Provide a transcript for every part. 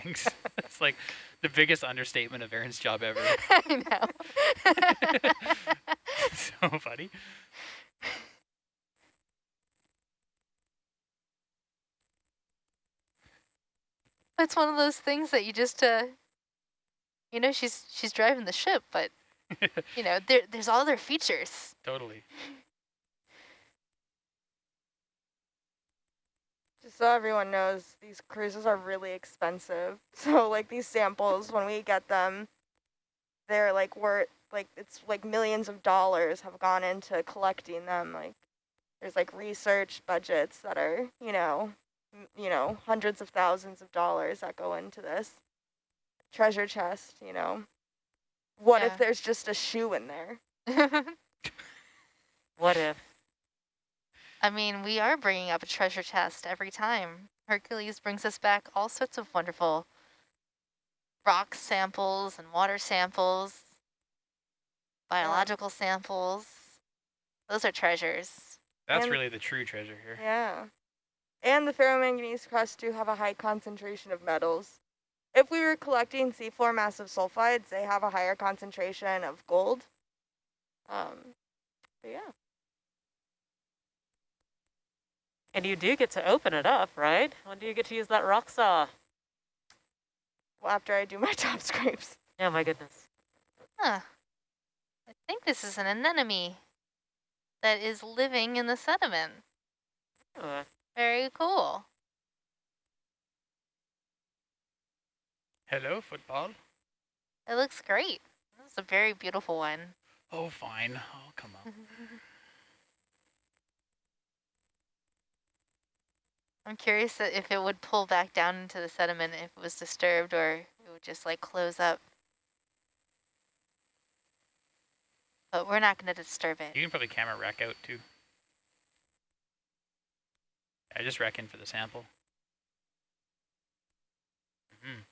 things. it's like the biggest understatement of Erin's job ever. I know. so funny. it's one of those things that you just, uh, you know, she's she's driving the ship, but you know, there there's all other features. Totally. So everyone knows, these cruises are really expensive. So like these samples, when we get them, they're like worth like it's like millions of dollars have gone into collecting them. Like there's like research budgets that are, you know, you know, hundreds of thousands of dollars that go into this treasure chest, you know. What Yeah. if there's just a shoe in there? What if? I mean, we are bringing up a treasure chest every time. Hercules brings us back all sorts of wonderful rock samples and water samples, biological samples. Those are treasures. That's And- really the true treasure here. Yeah. And the ferromanganese crusts do have a high concentration of metals. If we were collecting seafloor massive sulfides, they have a higher concentration of gold. Um, but yeah. And you do get to open it up, right? When do you get to use that rock saw? Well, after I do my top scrapes. Oh my goodness. Huh. I think this is an anemone that is living in the sediment. Oh, Very cool. Hello, football. It looks great. This is a very beautiful one. Oh, fine. Oh, come on. Mm-hmm. I'm curious if it would pull back down into the sediment if it was disturbed or it would just like close up. But we're not going to disturb it. You can probably camera rack out too. I just rack in for the sample. Mhm.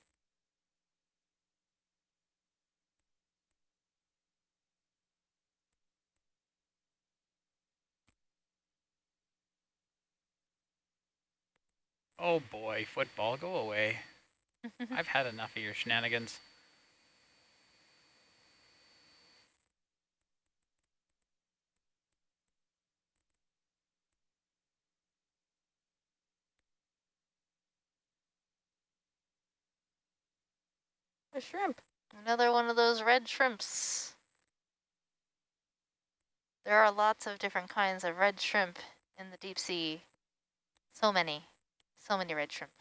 Oh boy, football, go away. I've had enough of your shenanigans. A shrimp. Another one of those red shrimps. There are lots of different kinds of red shrimp in the deep sea. So many. So many red shrimp.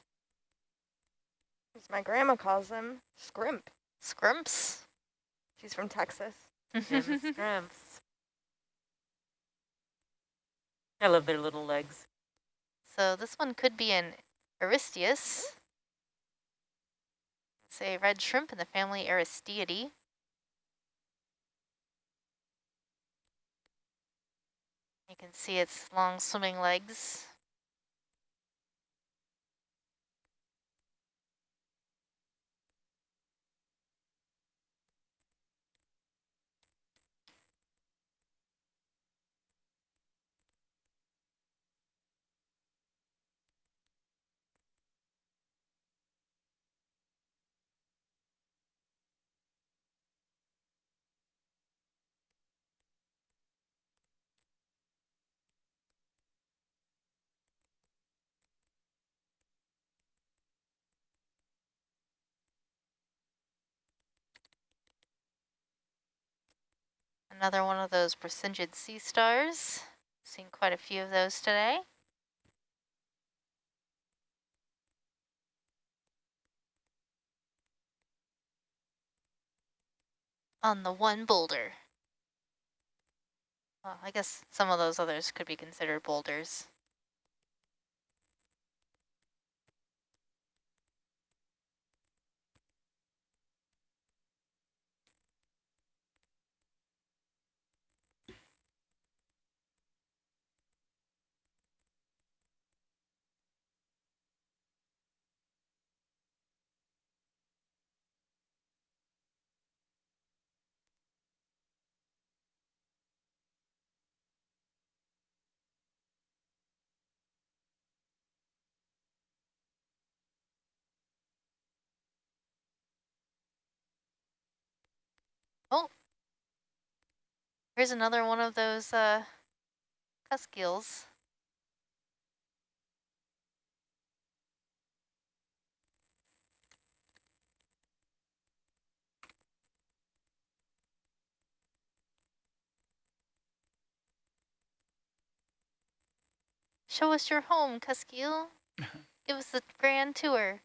As my grandma calls them, scrimp. Scrimps? She's from Texas. Jim Scrimps. I love their little legs. So this one could be an Aristeus. It's a red shrimp in the family Aristeidae. You can see its long swimming legs. Another one of those Brisingid sea stars. Seen quite a few of those today. On the one boulder. Well, I guess some of those others could be considered boulders. Here's another one of those uh. Show us your home, cusk eel. Give us the grand tour.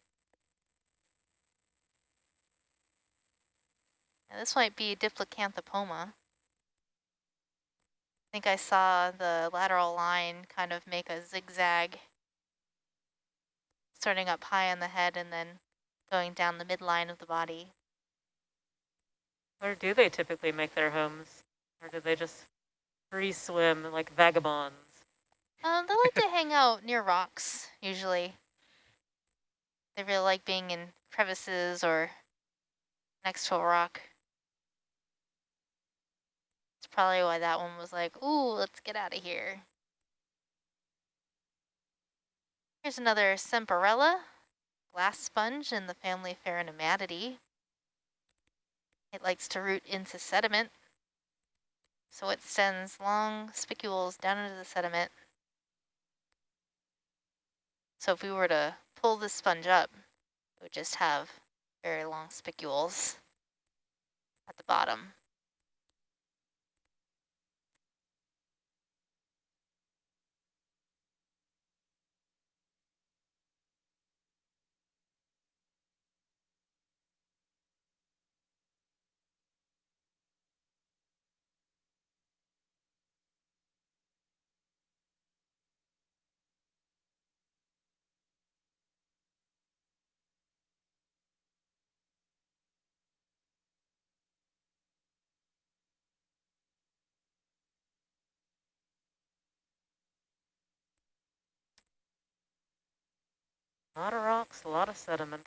This might be Diplacanthopoma. I think I saw the lateral line kind of make a zigzag, starting up high on the head and then going down the midline of the body. Where do they typically make their homes? Or do they just free swim like vagabonds? Um, they like to hang out near rocks, usually. They really like being in crevices or next to a rock. Probably why that one was like, ooh, let's get out of here. Here's another Semperella, glass sponge in the family Pheronematidae. It likes to root into sediment, so it sends long spicules down into the sediment. So if we were to pull this sponge up, it would just have very long spicules at the bottom. A lot of rocks, a lot of sediment.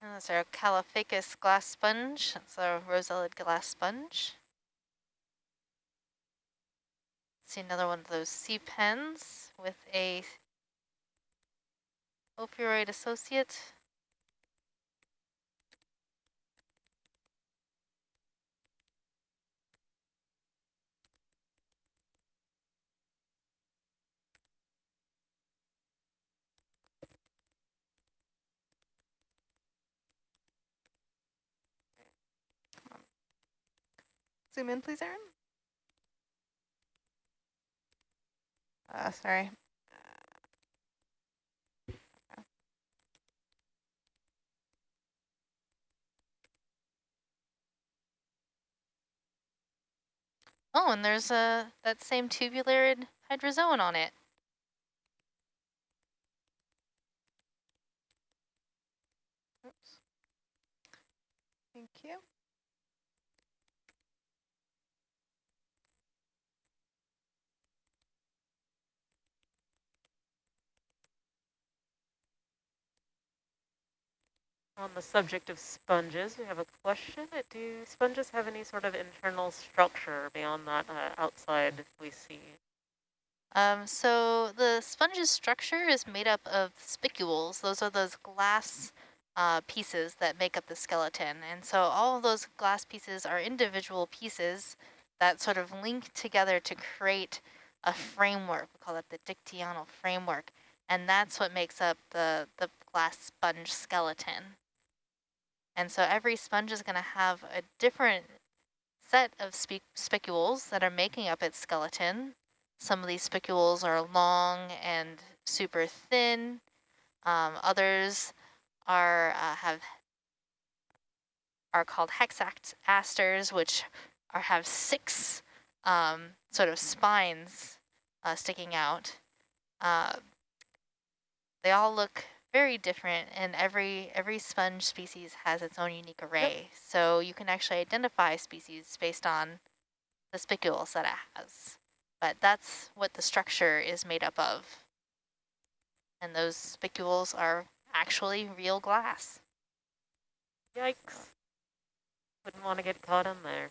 Uh, and that's our Caulophacus glass sponge. That's a rosellid glass sponge. See another one of those sea pens with a ophiuroid associate. Zoom in, please, Aaron. Uh, sorry. Oh, and there's a that same tubularid hydrozoan on it. Oops. Thank you. On the subject of sponges, we have a question. Do sponges have any sort of internal structure beyond that uh, outside we see? Um, so the sponge's structure is made up of spicules. Those are those glass uh, pieces that make up the skeleton. And so all of those glass pieces are individual pieces that sort of link together to create a framework. We call it the dictyonal framework. And that's what makes up the, the glass sponge skeleton. And so every sponge is going to have a different set of spe spicules that are making up its skeleton. Some of these spicules are long and super thin. Um, others are uh, have are called hexasters, which are have six um, sort of spines uh, sticking out. Uh, they all look very different and every every sponge species has its own unique array. So you can actually identify species based on the spicules that it has. But that's what the structure is made up of. And those spicules are actually real glass. Yikes. Wouldn't want to get caught in there.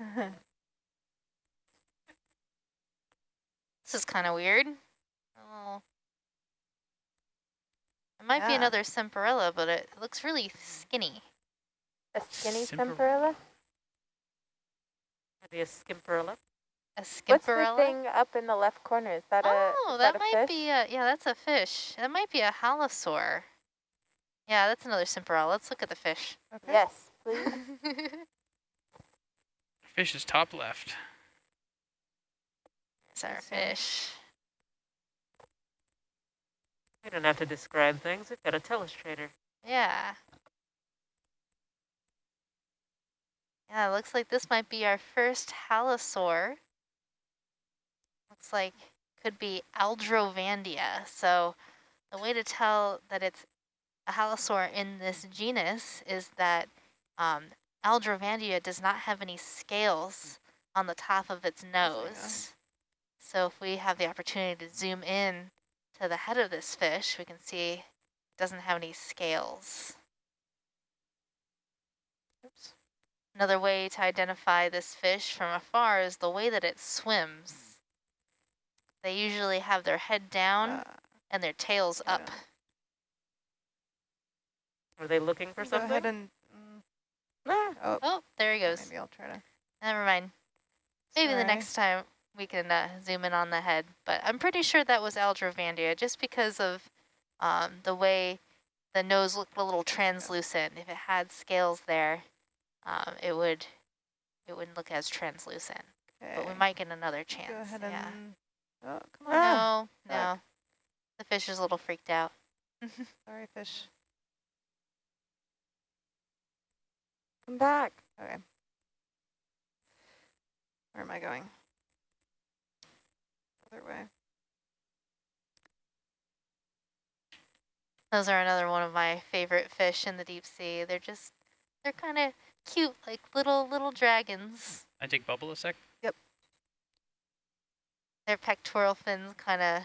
This is kind of weird. Oh. It might be another Semperella, but it looks really skinny. A skinny Simper- Semperella? Maybe a Skimperella? A What's the thing up in the left corner? Is that a oh, that, that, a might fish? be a, yeah, that's a fish. That might be a halosaur. Yeah, that's another Semperella. Let's look at the fish. Okay. Yes, please. Fish is top left. It's our fish. We don't have to describe things. We've got a telestrator. Yeah. Yeah, it looks like this might be our first halosaur. Looks like could be Aldrovandia. So the way to tell that it's a halosaur in this genus is that um, Aldrovandia does not have any scales on the top of its There we nose. So if we have the opportunity to zoom in to the head of this fish, we can see it doesn't have any scales. Oops. Another way to identify this fish from afar is the way that it swims. They usually have their head down Uh, and their tails yeah. up. Are they looking for go ahead something? Ah, oh, Oh, there he goes. maybe I'll try to. Never mind. Maybe the next time we can uh, zoom in on the head. But I'm pretty sure that was Aldrovandia just because of um, the way the nose looked a little translucent. If it had scales there, um, it would it wouldn't look as translucent. Okay. But we might get another chance. Go ahead yeah. and. Oh, come on. Ah, No, no. The fish is a little freaked out. Sorry, fish. Come back. Okay. Where am I going? Other way. Those are another one of my favorite fish in the deep sea. They're just, they're kind of cute, like little, little dragons. I take bubble a sec. Yep. Their pectoral fins kind of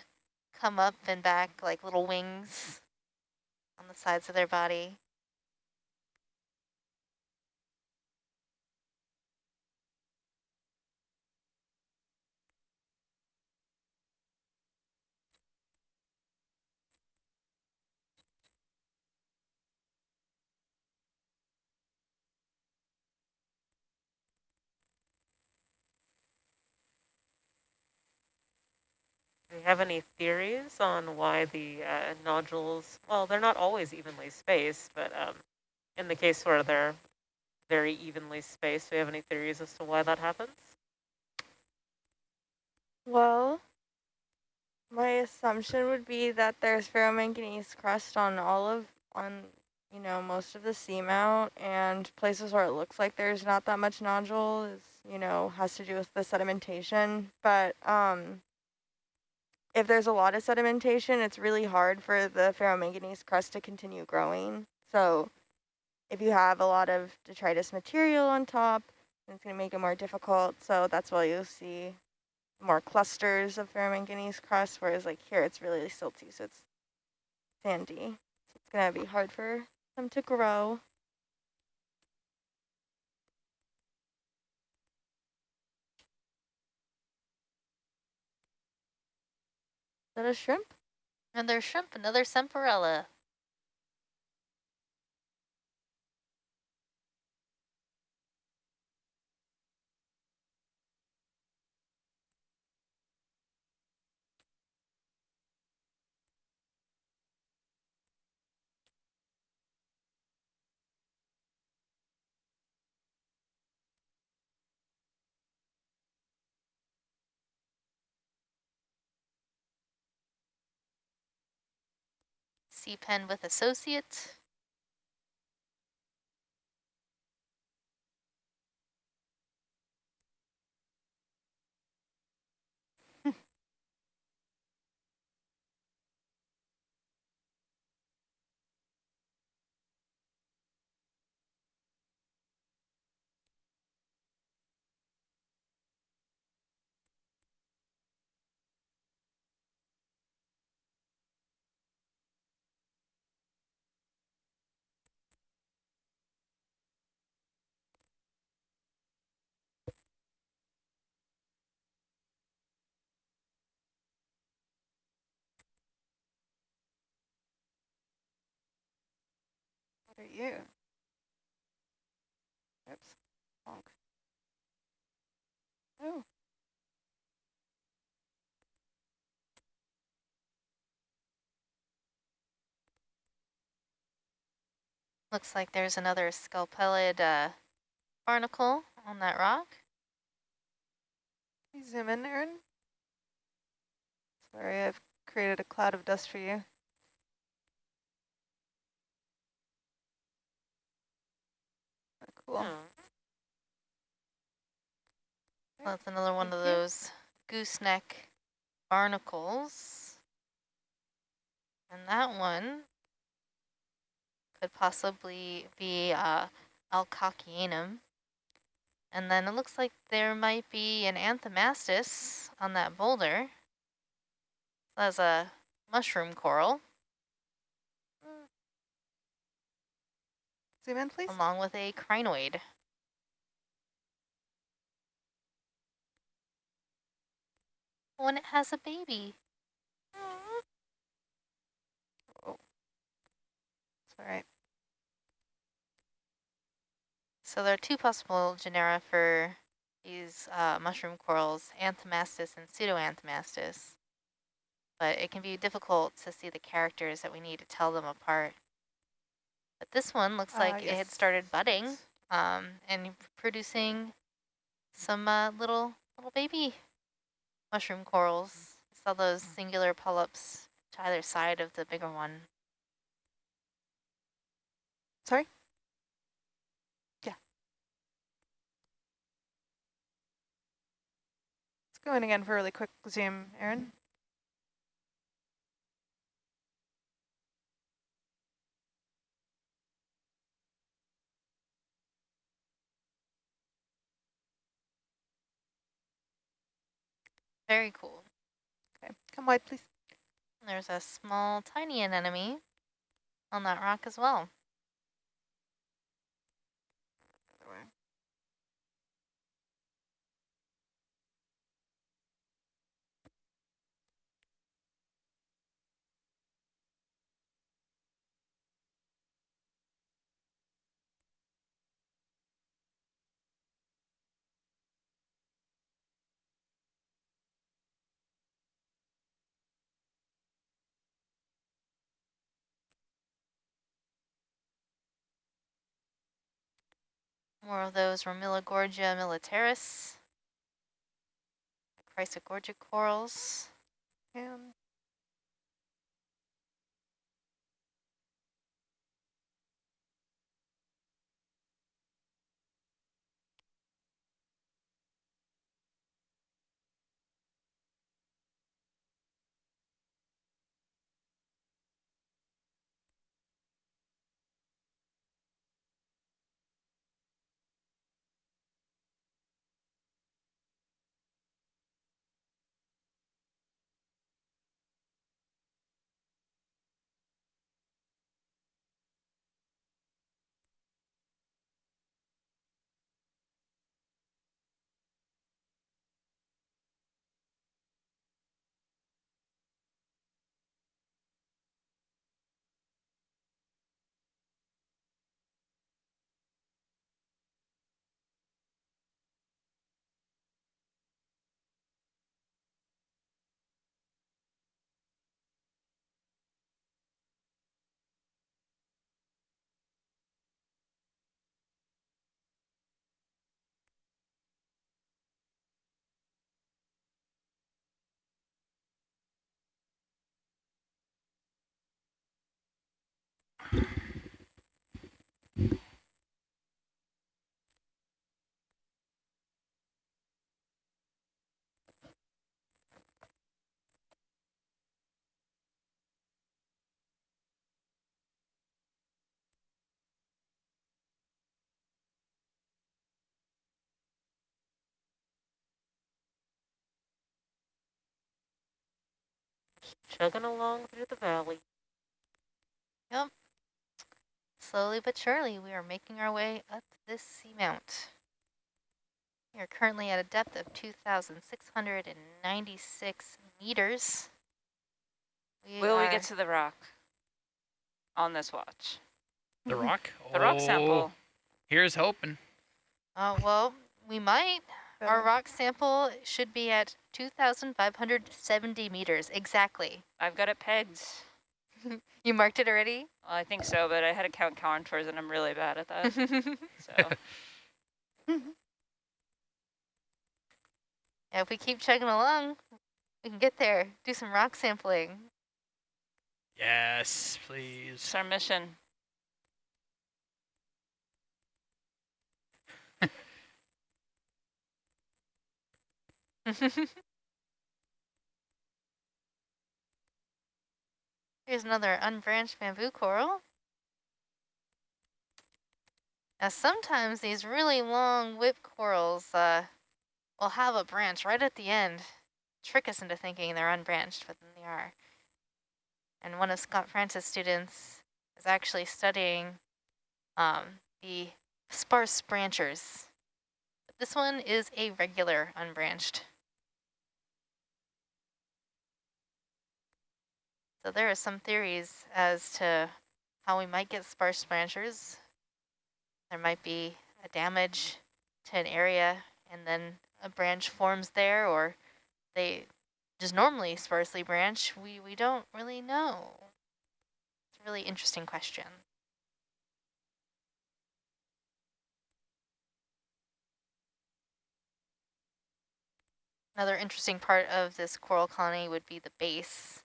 come up and back like little wings on the sides of their body. Have any theories on why the uh, nodules, well, they're not always evenly spaced, but um, in the case where they're very evenly spaced, do you have any theories as to why that happens? Well, my assumption would be that there's ferromanganese crust on all of, on, you know, most of the seamount and places where it looks like there's not that much nodule is, you know, has to do with the sedimentation. But um, if there's a lot of sedimentation, it's really hard for the ferromanganese crust to continue growing. So if you have a lot of detritus material on top, it's going to make it more difficult. So that's why you'll see more clusters of ferromanganese crust, whereas like here it's really silty, so it's sandy. So it's gonna be hard for them to grow. That a shrimp? Another shrimp, another Semperella. Pen with associate. Are you? Oops. Bonk. Oh. Looks like there's another scalpellid uh, barnacle on that rock. Zoom in, Aaron? Sorry, I've created a cloud of dust for you. Cool. Oh, That's another one of those gooseneck barnacles. And that one could possibly be uh, Alcocyanum. And then it looks like there might be an Anthomastus on that boulder. That's a mushroom coral, Zoom in, please. along with a crinoid. When it has a baby. Oh, It's all right. So there are two possible genera for these uh, mushroom corals, Anthomastus and Pseudoanthomastus. But it can be difficult to see the characters that we need to tell them apart. But this one looks Ah, like it had started budding um, and producing some uh, little little baby mushroom corals. Saw those singular polyps to either side of the bigger one. Sorry? Yeah. Let's go in again for a really quick zoom, Aaron. Very cool. Okay, come wide, please. There's a small, tiny anemone on that rock as well. More of those Romilogorgia militaris, Chrysogorgia corals. And Chugging along through the valley. Yep. Slowly but surely, we are making our way up this seamount. We are currently at a depth of 2,696 meters. We Will we get to the rock on this watch? The rock? The rock Oh, sample. Here's hoping. Uh, well, we might. Our oh. rock sample should be at 2,570 meters, exactly. I've got it pegged. You marked it already? Well, I think so, but I had to count contours and I'm really bad at that. so Yeah, if we keep chugging along, we can get there, do some rock sampling. Yes, please. it's our mission. Here's another unbranched bamboo coral. Now sometimes these really long whip corals uh, will have a branch right at the end. Trick us into thinking they're unbranched, but then they are. And one of Scott France's students is actually studying um, the sparse branchers. But this one is a regular unbranched. So there are some theories as to how we might get sparse branchers. There might be a damage to an area and then a branch forms there or they just normally sparsely branch. We, we don't really know. It's a really interesting question. Another interesting part of this coral colony would be the base.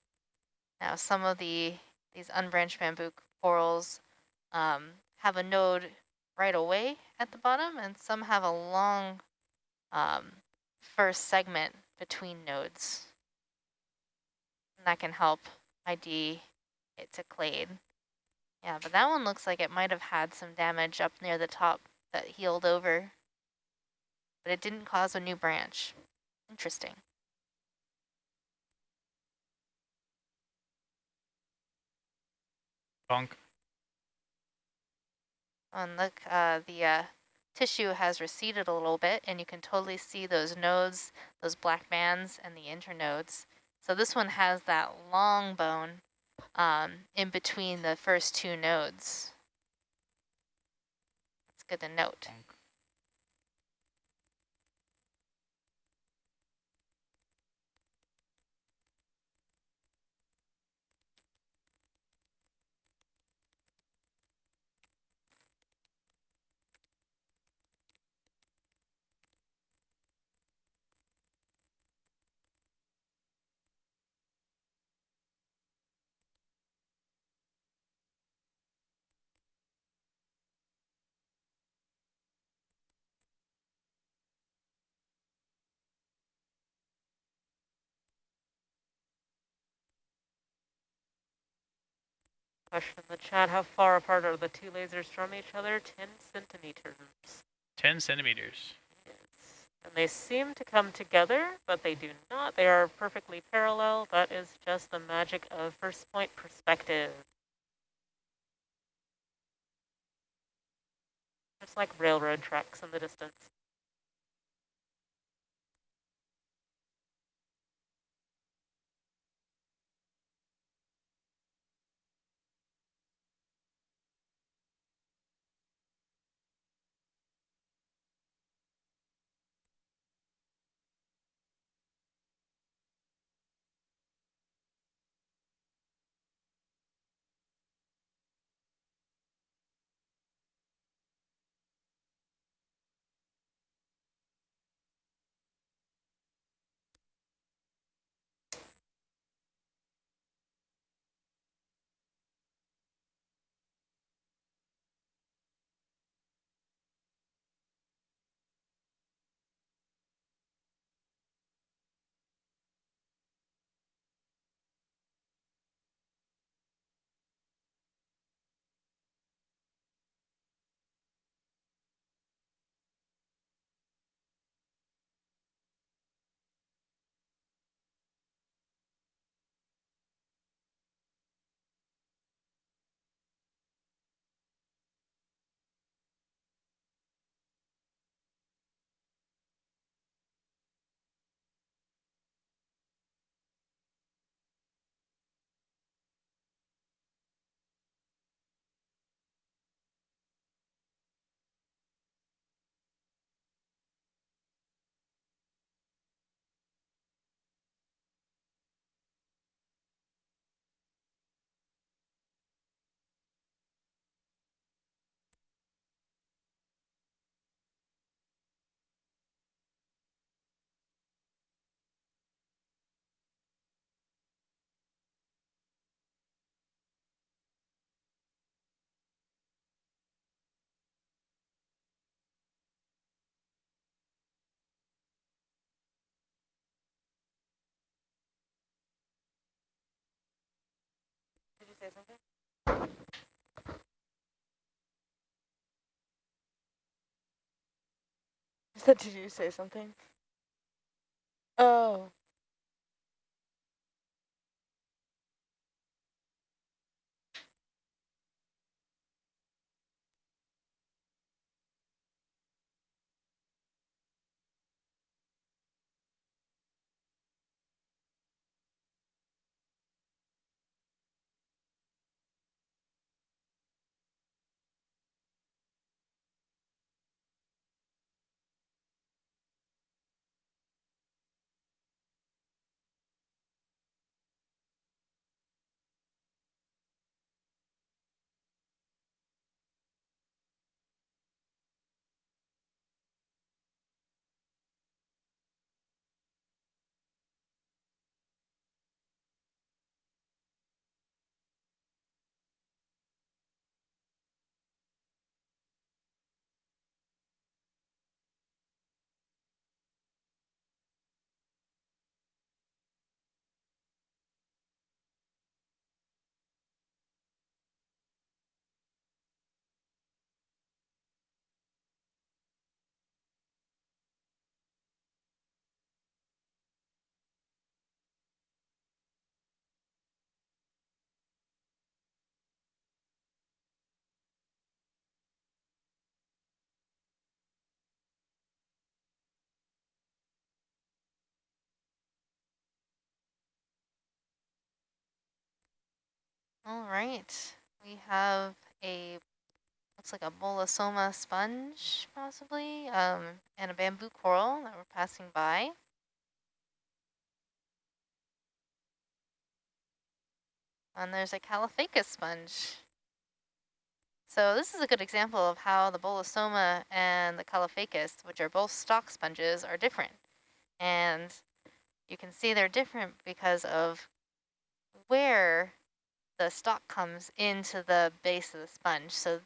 Now, some of the these unbranched bamboo corals um, have a node right away at the bottom, and some have a long um, first segment between nodes. And that can help ID it to clade. Yeah, but that one looks like it might have had some damage up near the top that healed over, but it didn't cause a new branch. Interesting. Bonk. And look, uh, the uh, tissue has receded a little bit, and you can totally see those nodes, those black bands, and the internodes. So this one has that long bone um, in between the first two nodes. It's good to note. Question in the chat, how far apart are the two lasers from each other? 10 centimeters. 10 centimeters. Yes. And they seem to come together, but they do not. They are perfectly parallel. That is just the magic of first point perspective. Just like railroad tracks in the distance. Say something? I said, did you say something? Oh. All right, we have a, looks like a bolosoma sponge possibly, um, and a bamboo coral that we're passing by. And there's a caulophacus sponge. So this is a good example of how the bolosoma and the caulophacus, which are both stalk sponges, are different. And you can see they're different because of where the stalk comes into the base of the sponge. So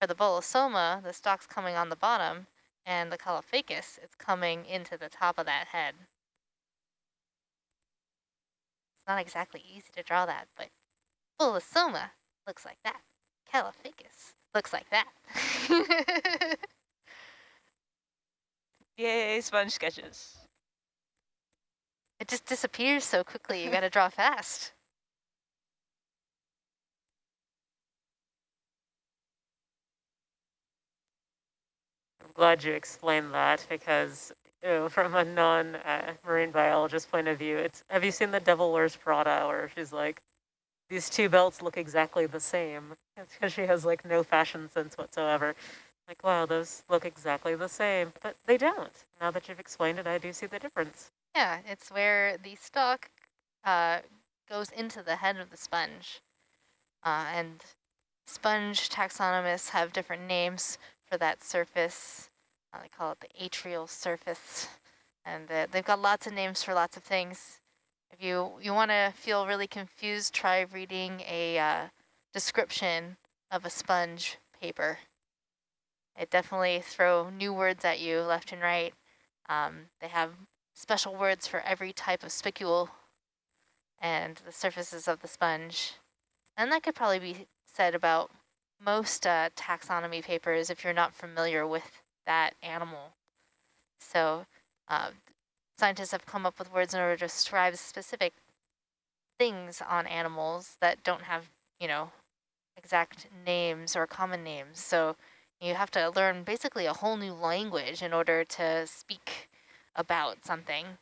for the bolosoma, the stalk's coming on the bottom, and the caulophacus, it's coming into the top of that head. It's not exactly easy to draw that, but bolosoma looks like that. Caulophacus looks like that. Yay, sponge sketches. it just disappears so quickly, you gotta draw fast. Glad you explained that because from a non-marine uh, biologist point of view, it's have you seen the Devil Wears Prada where she's like, these two belts look exactly the same. It's because she has like no fashion sense whatsoever. Like, wow, those look exactly the same, but they don't. Now that you've explained it, I do see the difference. Yeah, it's where the stalk uh, goes into the head of the sponge. Uh, and sponge taxonomists have different names for that surface. Uh, they call it the atrial surface. And they've got lots of names for lots of things. If you, you want to feel really confused, try reading a uh, description of a sponge paper. It definitely throw new words at you left and right. Um, they have special words for every type of spicule and the surfaces of the sponge. And that could probably be said about most uh, taxonomy papers if you're not familiar with that animal. So uh, scientists have come up with words in order to describe specific things on animals that don't have, you know, exact names or common names. So you have to learn basically a whole new language in order to speak about something.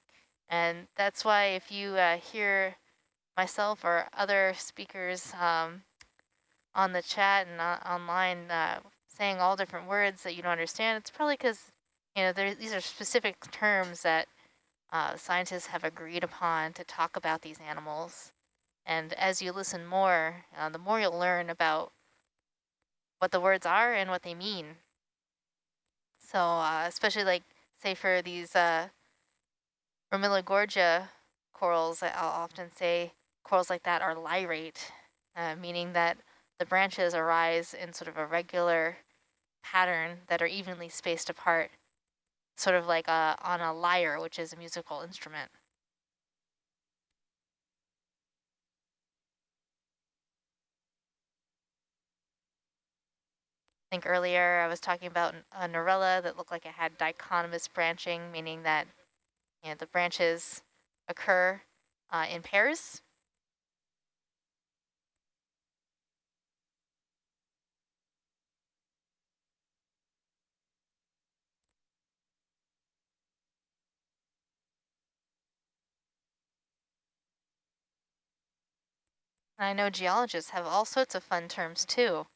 And that's why if you uh, hear myself or other speakers um, on the chat and uh, online uh, saying all different words that you don't understand, it's probably because you know these are specific terms that uh, scientists have agreed upon to talk about these animals. And as you listen more, uh, the more you'll learn about what the words are and what they mean. So uh, especially like, say for these uh, Ramuligorgia corals, I'll often say corals like that are lyrate, uh, meaning that the branches arise in sort of a regular pattern that are evenly spaced apart, sort of like a, on a lyre, which is a musical instrument. I think earlier I was talking about a Narella that looked like it had dichotomous branching, meaning that you know, the branches occur uh, in pairs I know geologists have all sorts of fun terms too,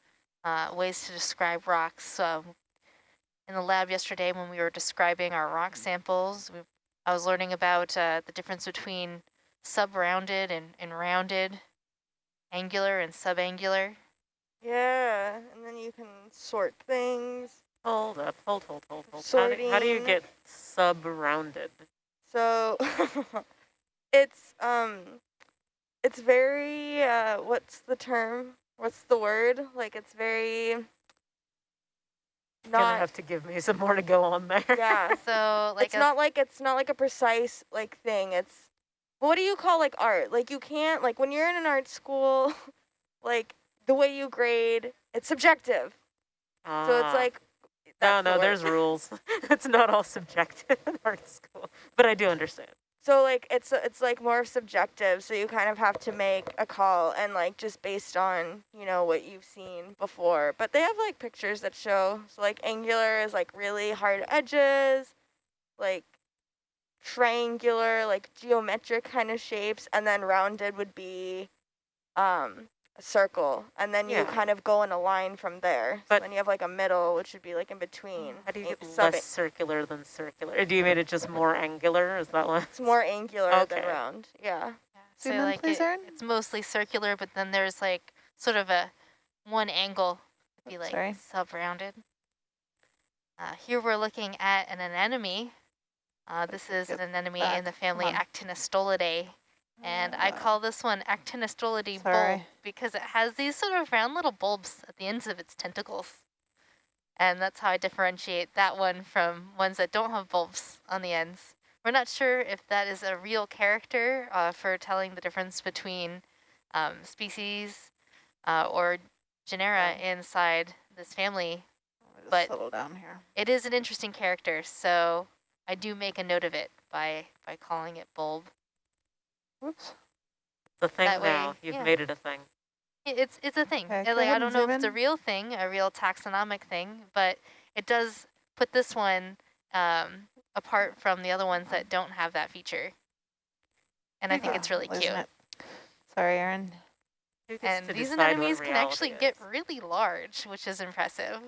uh, ways to describe rocks. Um, in the lab yesterday when we were describing our rock samples, we, I was learning about uh, the difference between sub-rounded and, and rounded, angular and subangular. Yeah, and then you can sort things. Hold up, hold, hold, hold, hold. How do, how do you get sub-rounded? So it's um it's very uh what's the term? What's the word? Like it's very You're gonna have to give me some more to go on there. yeah. So like it's a, not like it's not like a precise like thing. It's what do you call like art? Like you can't like when you're in an art school, like the way you grade, it's subjective. So it's Ah. like No, that's the no, word. there's rules. it's not all subjective in art school, but I do understand. So like it's it's like more subjective, so you kind of have to make a call and like just based on, you know, what you've seen before. But they have like pictures that show so like angular is like really hard edges, like triangular, like geometric kind of shapes, and then rounded would be um circle. And then you kind of go in a line from there. But- so then you have like a middle, which would be like in between. How do you a- get sub- less circular than circular? Or do you made it just more angular? Is that what? It's more angular than round. Yeah. yeah, so Zoom in, like please, it- it's mostly circular, but then there's like sort of a one angle would be like sorry. sub-rounded. Uh, here we're looking at an anemone. Uh, this is Get an anemone back. in the family on. Actinostolidae. And I call this one Actinostolidae bulb because it has these sort of round little bulbs at the ends of its tentacles. And that's how I differentiate that one from ones that don't have bulbs on the ends. We're not sure if that is a real character uh, for telling the difference between um, species uh, or genera inside this family. Let me just but- settle down here. It is an interesting character, so I do make a note of it by, by calling it bulb. Whoops. The thing That way, now. You've yeah. made it a thing. It's it's a thing. Okay, go like I don't know if zoom it's a real thing, a real taxonomic thing, but it does put this one um, apart from the other ones that don't have that feature. And I think it's really cute. it. Sorry, Erin. Who gets And these anemones can actually reality get really large, which is impressive.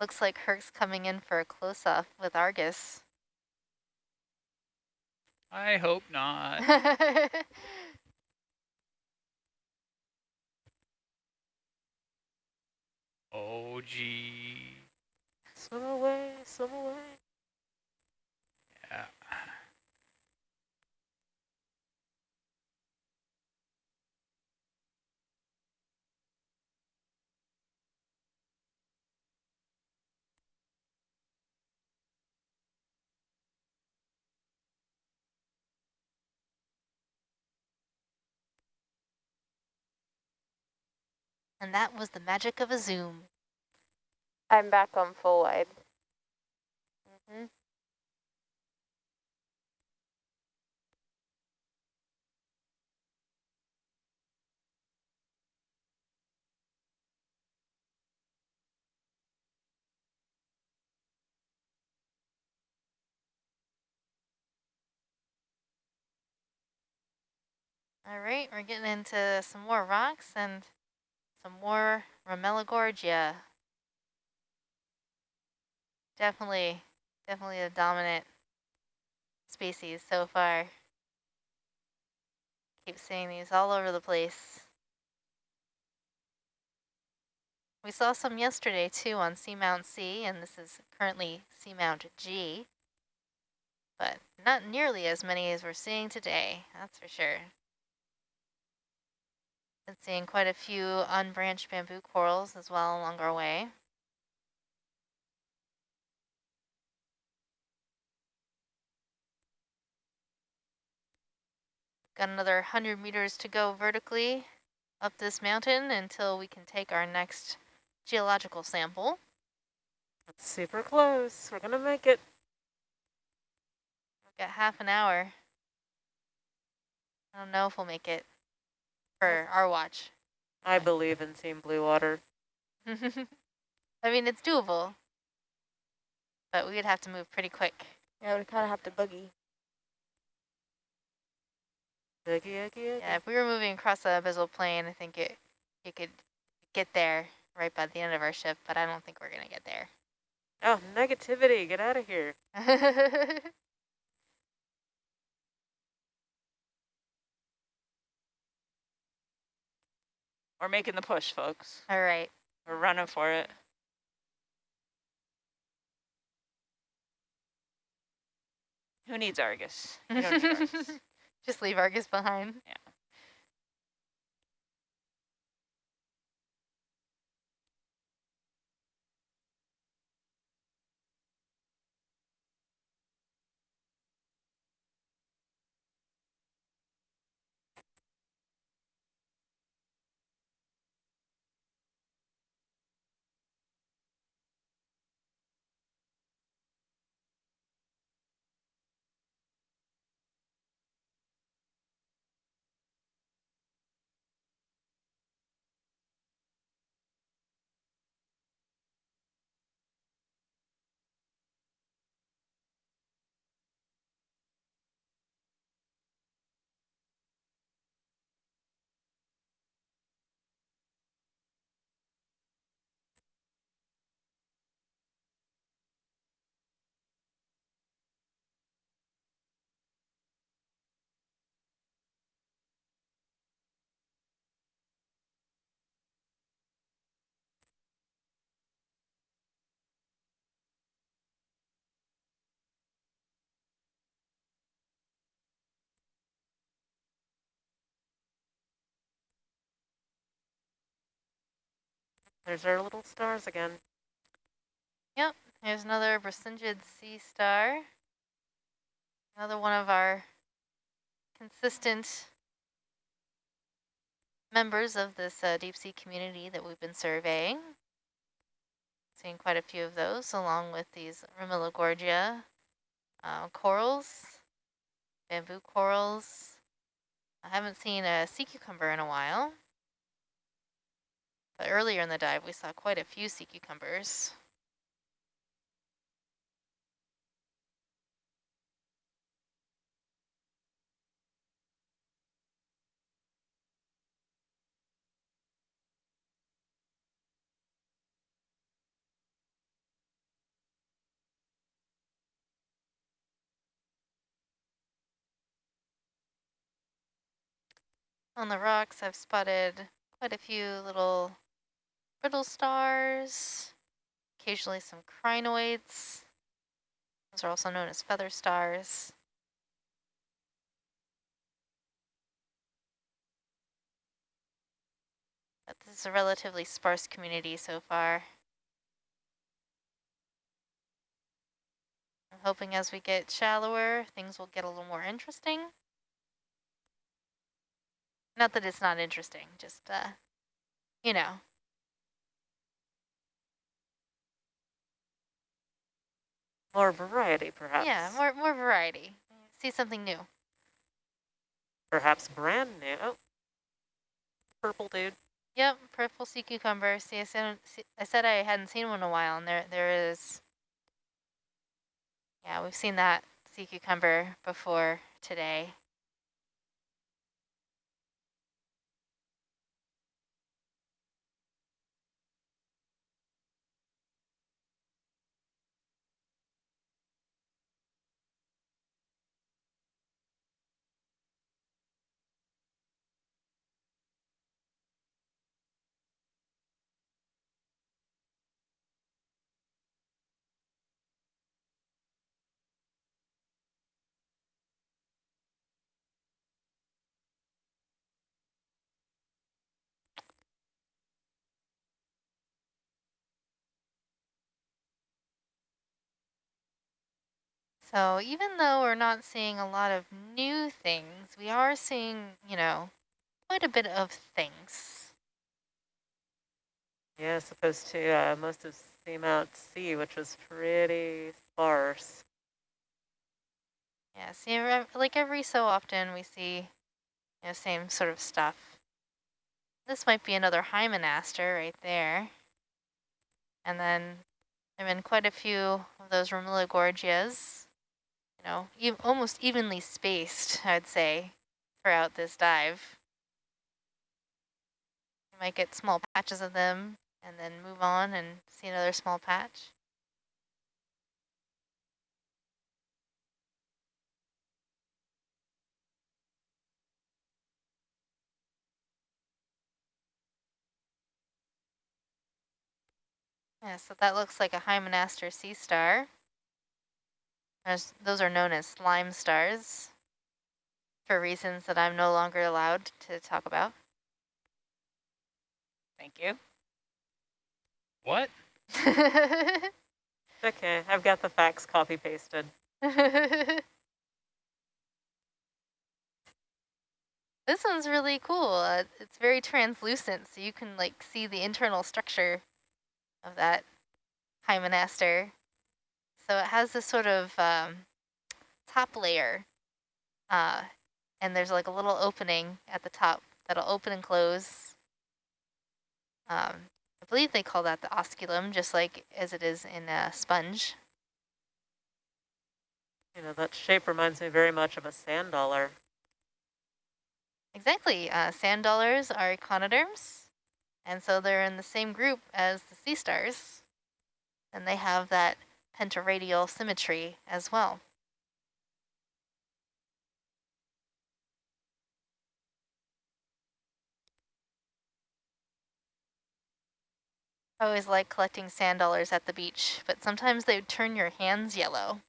Looks like Herc's coming in for a close-up with Argus. I hope not. Oh, gee. Swim away, swim away. Yeah. And that was the magic of a zoom. I'm back on full wide. Mm -hmm. All right, we're getting into some more rocks and some more Ramuligorgia. Definitely, definitely a dominant species so far. Keep seeing these all over the place. We saw some yesterday too on Seamount C, and this is currently Seamount G, but not nearly as many as we're seeing today, that's for sure. Been seeing quite a few unbranched bamboo corals as well along our way. Got another 100 meters to go vertically up this mountain until we can take our next geological sample. It's super close. We're going to make it. We've got half an hour. I don't know if we'll make it for our watch. I believe in seeing Blue Water. I mean, it's doable, but we'd have to move pretty quick. Yeah, we kind of have to boogie. Boogie, oogie, oogie. Yeah, if we were moving across the abyssal plain, I think it you could get there right by the end of our shift, but I don't think we're gonna get there. Oh, negativity, get out of here. We're making the push, folks. All right. We're running for it. Who needs Argus? Need Argus. Just leave Argus behind. Yeah. There's our little stars again. Yep, here's another Brisingid sea star. Another one of our consistent members of this uh, deep sea community that we've been surveying. Seeing quite a few of those along with these Ramuligorgia uh, corals, bamboo corals. I haven't seen a sea cucumber in a while. But earlier in the dive, we saw quite a few sea cucumbers. On the rocks, I've spotted quite a few little brittle stars, occasionally some crinoids. Those are also known as feather stars. But this is a relatively sparse community so far. I'm hoping as we get shallower, things will get a little more interesting. Not that it's not interesting, just, uh, you know, More variety, perhaps. Yeah, more more variety. See something new. Perhaps brand new. Oh, purple dude. Yep, purple sea cucumber. See, I said, see, I said I hadn't seen one in a while, and there there is. Yeah, we've seen that sea cucumber before today. So even though we're not seeing a lot of new things, we are seeing, you know, quite a bit of things. Yeah, as opposed to uh, most of Seamount C, which was pretty sparse. Yeah, see, like every so often we see, you know, same sort of stuff. This might be another Hymenaster right there. And then there have been quite a few of those Ramuligorgias, know, e almost evenly spaced, I'd say, throughout this dive. You might get small patches of them and then move on and see another small patch. Yeah, so that looks like a Hymenaster sea star. There's, those are known as slime stars for reasons that I'm no longer allowed to talk about. Thank you. What? Okay, I've got the facts copy pasted. this one's really cool. Uh, it's very translucent, so you can like see the internal structure of that Hymenaster. So it has this sort of um, top layer, uh, and there's like a little opening at the top that'll open and close. Um, I believe they call that the osculum, just like as it is in a sponge. You know, that shape reminds me very much of a sand dollar. Exactly. Uh, sand dollars are echinoderms, and so they're in the same group as the sea stars, and they have that pentaradial symmetry as well. I always like collecting sand dollars at the beach, but sometimes they would turn your hands yellow.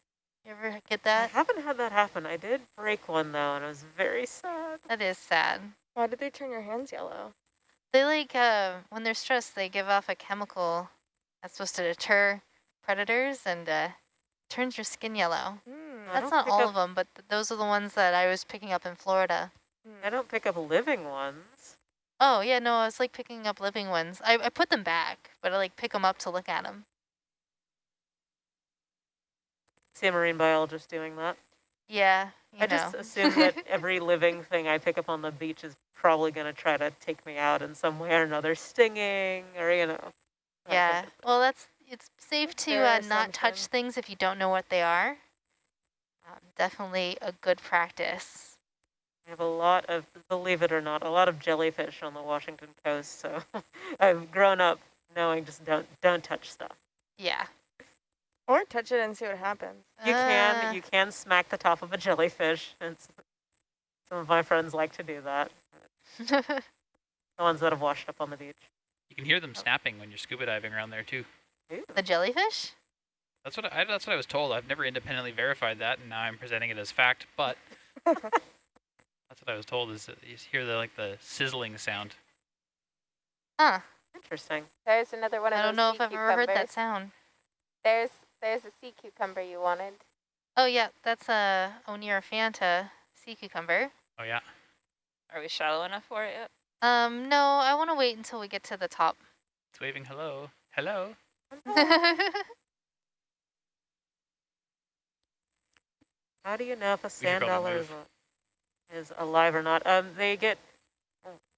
You ever get that? I haven't had that happen. I did break one though, and it was very sad. That is sad. Why did they turn your hands yellow? They like, uh, when they're stressed, they give off a chemical that's supposed to deter predators and uh, turns your skin yellow. Hmm. I That's don't all of them, but th those are the ones that I was picking up in Florida. I don't pick up living ones. Oh, yeah, no, I was like picking up living ones. I, I put them back, but I like pick them up to look at them. See a marine biologist doing that. Yeah, you I know. just assume that every living thing I pick up on the beach is probably going to try to take me out in some way or another, stinging or, you know. yeah, well, that's it's safe to uh, not touch things if you don't know what they are. Um, definitely a good practice. I have a lot of, believe it or not, a lot of jellyfish on the Washington coast. So I've grown up knowing just don't don't touch stuff. Yeah. Or touch it and see what happens. You Uh, can you can smack the top of a jellyfish, and s- some of my friends like to do that. The ones that have washed up on the beach. You can hear them snapping when you're scuba diving around there too. Ooh. the jellyfish? That's what I, that's what I was told. I've never independently verified that, and now I'm presenting it as fact. But that's what I was told is that you hear the like the sizzling sound. Huh. Interesting. There's another one of I don't know sea if I've ever heard that sound. There's there's a sea cucumber you wanted. Oh, yeah, that's a Oneirophanta sea cucumber. Oh yeah. Are we shallow enough for it yet? Um, no, I want to wait until we get to the top. It's waving hello. Hello. How do you know if a sand dollar is, is alive or not? Um, they get,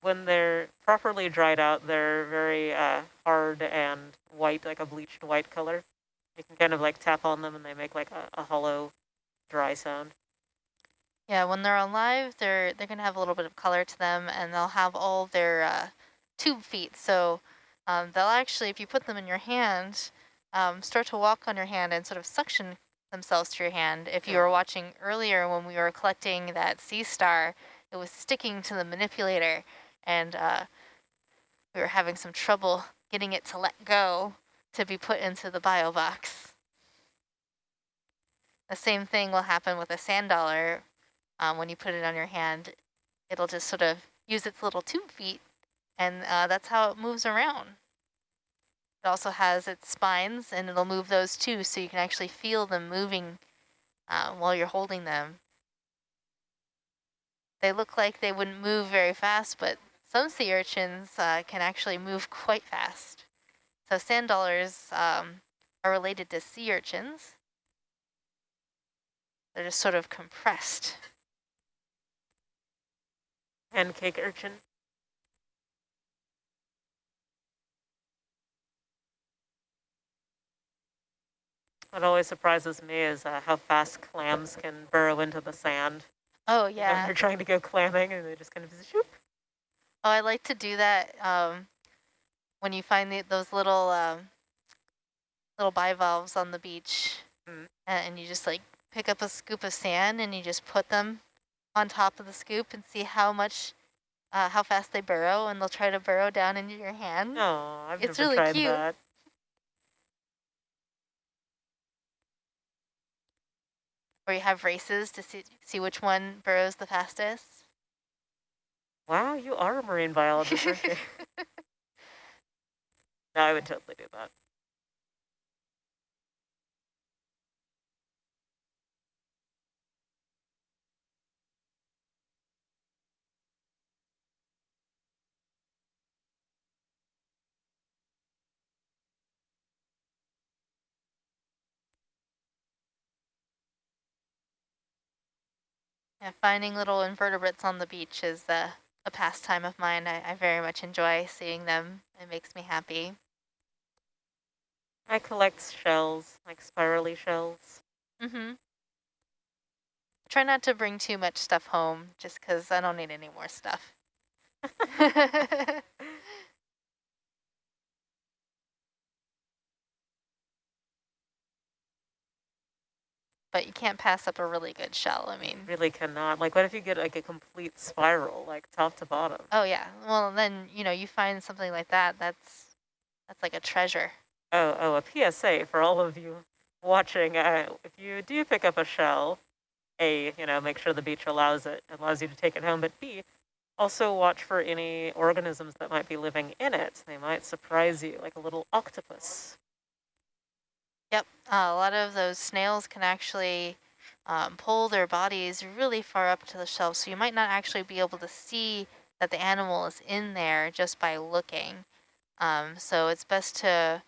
when they're properly dried out, they're very uh, hard and white, like a bleached white color. You can kind of like tap on them and they make like a, a hollow, dry sound. Yeah, when they're alive, they're they're gonna have a little bit of color to them, and they'll have all their uh, tube feet. So um, they'll actually, if you put them in your hand, um, start to walk on your hand and sort of suction themselves to your hand. If you were watching earlier when we were collecting that sea star, it was sticking to the manipulator, and uh, we were having some trouble getting it to let go to be put into the bio box. The same thing will happen with a sand dollar um, when you put it on your hand, it'll just sort of use its little tube feet, and uh, that's how it moves around. It also has its spines, and it'll move those too, so you can actually feel them moving uh, while you're holding them. They look like they wouldn't move very fast, but some sea urchins uh, can actually move quite fast. So sand dollars um, are related to sea urchins. They're just sort of compressed. Pancake urchin. What always surprises me is uh, how fast clams can burrow into the sand. Oh When yeah. they're trying to go clamming and they just kind of shoop. Oh, I like to do that um, when you find the, those little um, little bivalves on the beach, Mm. and, and you just like pick up a scoop of sand and you just put them on top of the scoop and see how much, uh, how fast they burrow, and they'll try to burrow down into your hand. No, I've It's never really tried cute. that. Or you have races to see see which one burrows the fastest. Wow, you are a marine biologist, no, I would totally do that. Yeah, finding little invertebrates on the beach is uh, a pastime of mine. I, I very much enjoy seeing them. It makes me happy. I collect shells, like spirally shells. Mm-hmm. Try not to bring too much stuff home, just because I don't need any more stuff. but you can't pass up a really good shell. I mean, Really cannot. Like, what if you get like a complete spiral, like top to bottom? oh yeah. Well, then you know you find something like that. That's that's like a treasure. Oh, oh, a PSA for all of you watching. Uh, if you do pick up a shell, A, you know, make sure the beach allows it, allows you to take it home, but B, also watch for any organisms that might be living in it. They might surprise you, like a little octopus. Yep, uh, a lot of those snails can actually um, pull their bodies really far up to the shelf, so you might not actually be able to see that the animal is in there just by looking. Um, so it's best to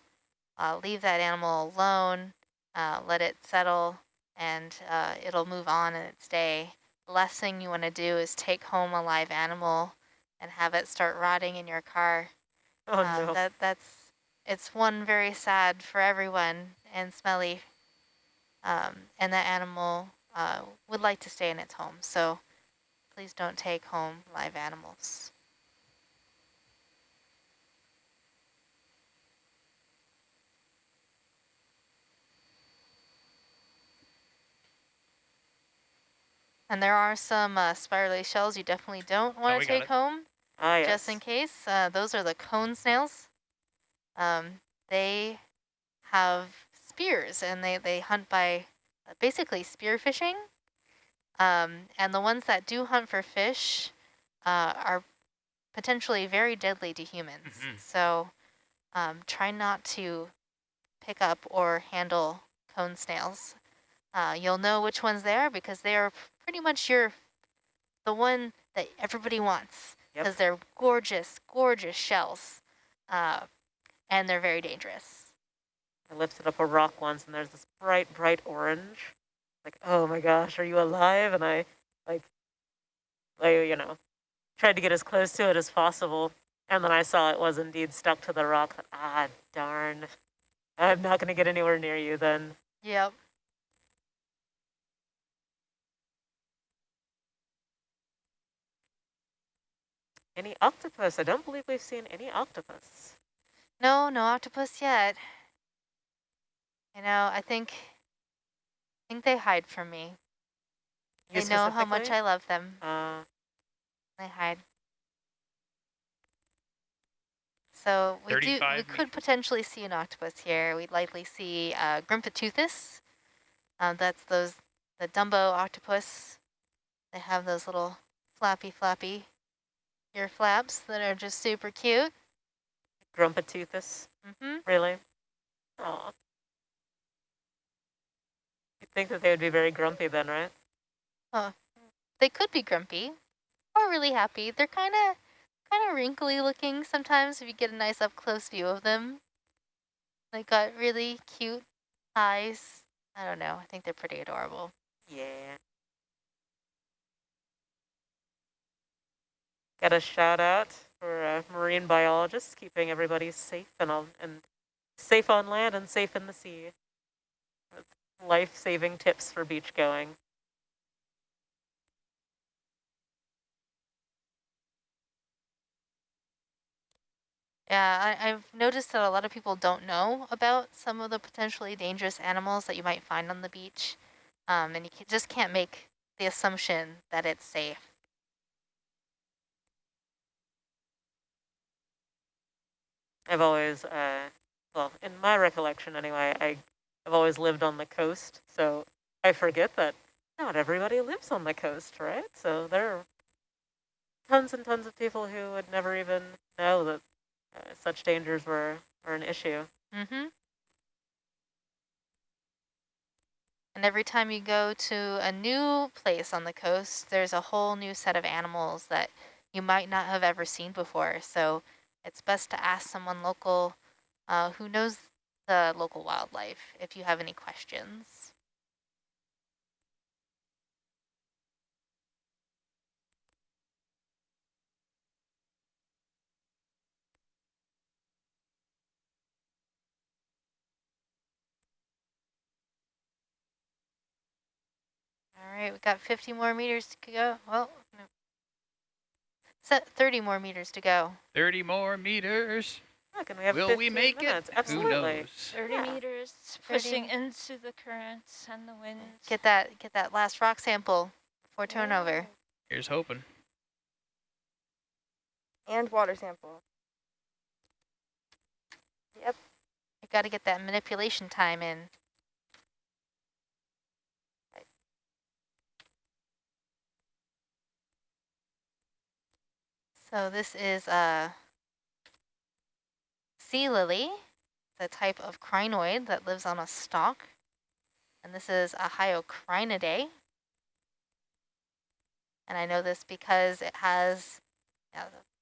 uh, leave that animal alone, uh, let it settle, and uh, it'll move on in its day. The last thing you want to do is take home a live animal and have it start rotting in your car. Oh Um, no. That that's it's one very sad for everyone and smelly. Um, and that animal uh, would like to stay in its home. So please don't take home live animals. And there are some uh, spirally shells you definitely don't want Oh, to got take home ah, yes. just in case. Uh, those are the cone snails. Um, they have spears and they, they hunt by uh, basically spear fishing. Um, and the ones that do hunt for fish uh, are potentially very deadly to humans. Mhm. So um, try not to pick up or handle cone snails. Uh, you'll know which ones they are because they are pretty much your the one that everybody wants Yep. because they're gorgeous, gorgeous shells, uh, and they're very dangerous. I lifted up a rock once and there's this bright, bright orange. like, oh my gosh, are you alive? And I like, I, you know, tried to get as close to it as possible. And then I saw it was indeed stuck to the rock. Ah, darn. I'm not going to get anywhere near you then. Yep. Any octopus? I don't believe we've seen any octopus. No, no octopus yet. You know, I think, I think they hide from me. You They know how much? I love them. Uh, They hide. So we do, we 35 could potentially see an octopus here. We'd likely see uh, Grimpoteuthis. Um, that's those, the Dumbo octopus. They have those little flappy, flappy ear flaps that are just super cute. Grumpeteuthis, Mm-hmm. really? Aw. Think that they would be very grumpy then, right? They could be grumpy or really happy. They're kind of kind of wrinkly looking sometimes if you get a nice up close view of them. They got really cute eyes. I don't know. I think they're pretty adorable. Yeah. Got a shout out for uh, marine biologists keeping everybody safe and on and safe on land and safe in the sea. Life-saving tips for beach going. Yeah, I, I've noticed that a lot of people don't know about some of the potentially dangerous animals that you might find on the beach. Um, and you ca- just can't make the assumption that it's safe. I've always, uh, well, in my recollection anyway, I, I've always lived on the coast, so I forget that not everybody lives on the coast, right? So there are tons and tons of people who would never even know that uh, such dangers were, were an issue. Mm-hmm. And every time you go to a new place on the coast, there's a whole new set of animals that you might not have ever seen before. So it's best to ask someone local uh, who knows the local wildlife if you have any questions. All right, we got 50 more meters to go. Well. Set 30 more meters to go. 30 more meters. Look, and we have Will 15 we make minutes. it? Absolutely. Who knows? 30 Yeah. meters, 30. pushing into the currents and the winds. Get that get that last rock sample before turnover. Here's hoping. And water sample. Yep. You got to get that manipulation time in. So this is a sea lily, the type of crinoid that lives on a stalk. And this is a Hyocrinidae. And I know this because it has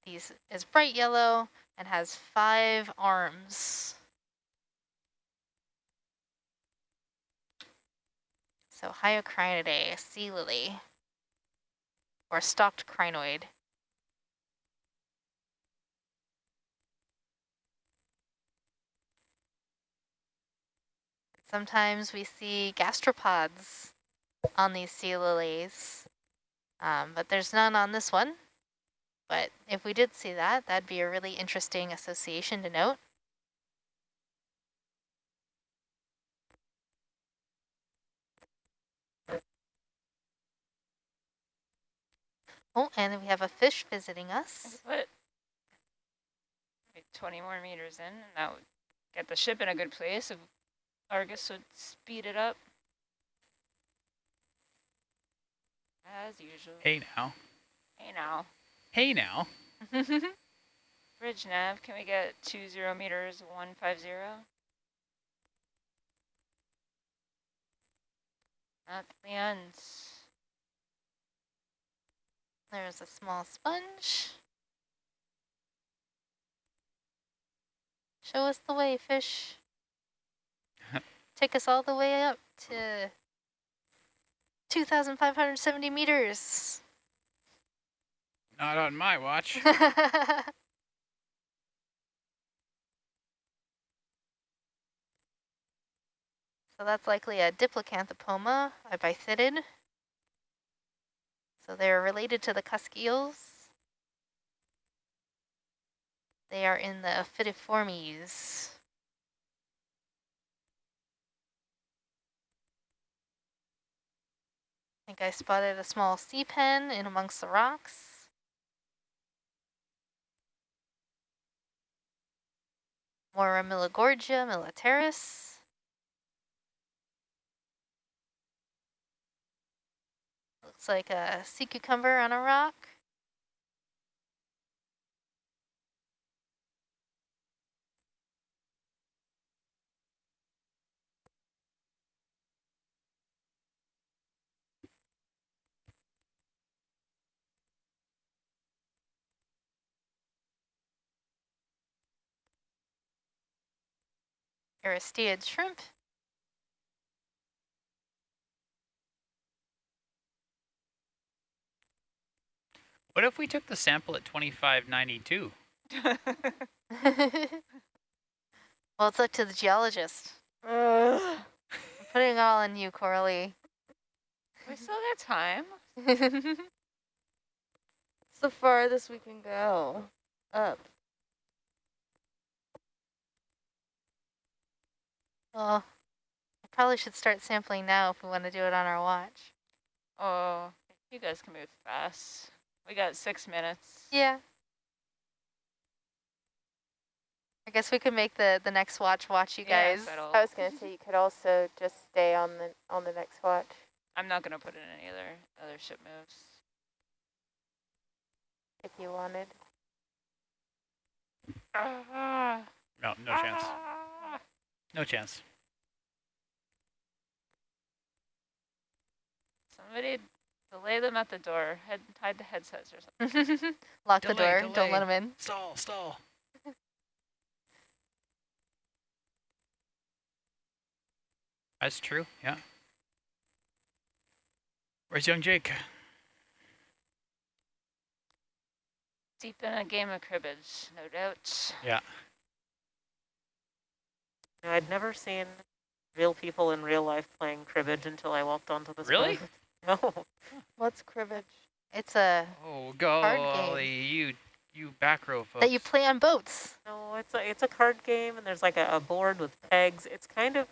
these is bright yellow and has five arms. So Hyocrinidae, sea lily, or stalked crinoid. Sometimes we see gastropods on these sea lilies, um, but there's none on this one. But if we did see that, that'd be a really interesting association to note. Oh, and we have a fish visiting us. But 20 more meters in, and that would get the ship in a good place. Argus would speed it up. As usual. Hey now. Hey now. Hey now. Bridge nav, can we get two zero meters, 150? At the end. There's a small sponge. Show us the way, fish. Take us all the way up to 2,570 meters. Not on my watch. So that's likely a Diplacanthopoma, a bythitid. So they're related to the cusk eels. They are in the Ophidiiformes. Think I spotted a small sea pen in amongst the rocks. More Milligorgia militaris. Looks like a sea cucumber on a rock. Aristeid shrimp. What if we took the sample at 2592? well, it's up to the geologist. Ugh. I'm putting it all on you, Coralie. we still got time. It's the farthest we can go. Up. Well, I probably should start sampling now if we want to do it on our watch. Oh, you guys can move fast. We got six minutes. Yeah. I guess we could make the, the next watch watch you Yeah, guys. settle. I was gonna say you could also just stay on the on the next watch. I'm not gonna put in any other other ship moves. if you wanted. Ah, No, no chance. No chance. Somebody delay them at the door. Head hide the headsets or something. Lock the Delay, door. Don't let them in. Stall, stall. That's true, yeah. Where's young Jake? Deep in a game of cribbage, no doubt. Yeah. You know, I'd never seen real people in real life playing cribbage until I walked onto this Really? boat. No. What's cribbage? It's a Oh, Card golly, you, you back row folks. that you play on boats. No, it's a it's a card game, and there's like a, a board with pegs. It's kind of